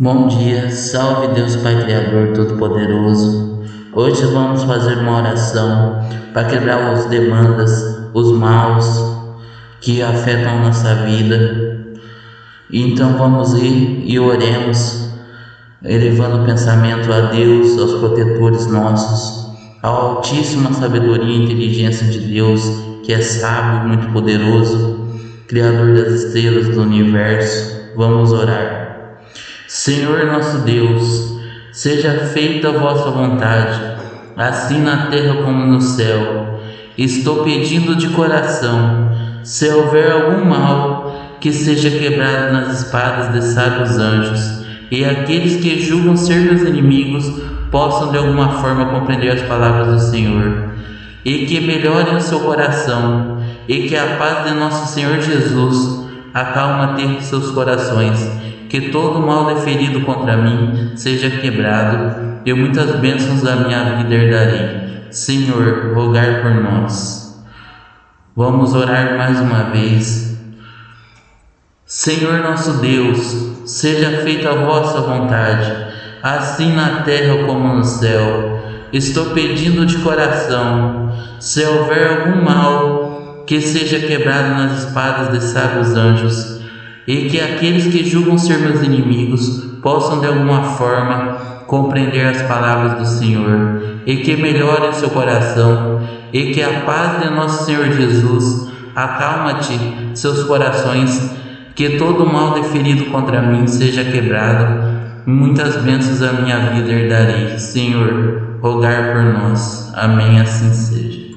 Bom dia, salve Deus Pai Criador Todo-Poderoso. Hoje vamos fazer uma oração para quebrar as demandas, os maus que afetam nossa vida. Então vamos ir e oremos, elevando o pensamento a Deus, aos protetores nossos, à altíssima sabedoria e inteligência de Deus, que é sábio, muito poderoso, Criador das estrelas do universo. Vamos orar. Senhor nosso Deus, seja feita a vossa vontade, assim na terra como no céu. Estou pedindo de coração, se houver algum mal, que seja quebrado nas espadas de sábios anjos, e aqueles que julgam ser meus inimigos possam de alguma forma compreender as palavras do Senhor, e que melhorem o seu coração, e que a paz de nosso Senhor Jesus acalma ter seus corações que todo mal deferido contra mim seja quebrado, e muitas bênçãos da minha vida herdarei. Senhor, rogar por nós. Vamos orar mais uma vez. Senhor nosso Deus, seja feita a vossa vontade, assim na terra como no céu. Estou pedindo de coração, se houver algum mal, que seja quebrado nas espadas de sábios anjos e que aqueles que julgam ser meus inimigos possam de alguma forma compreender as palavras do Senhor e que melhore seu coração e que a paz de nosso Senhor Jesus acalma-te seus corações, que todo mal deferido contra mim seja quebrado, muitas bênçãos a minha vida herdarei. Senhor, rogar por nós. Amém, assim seja.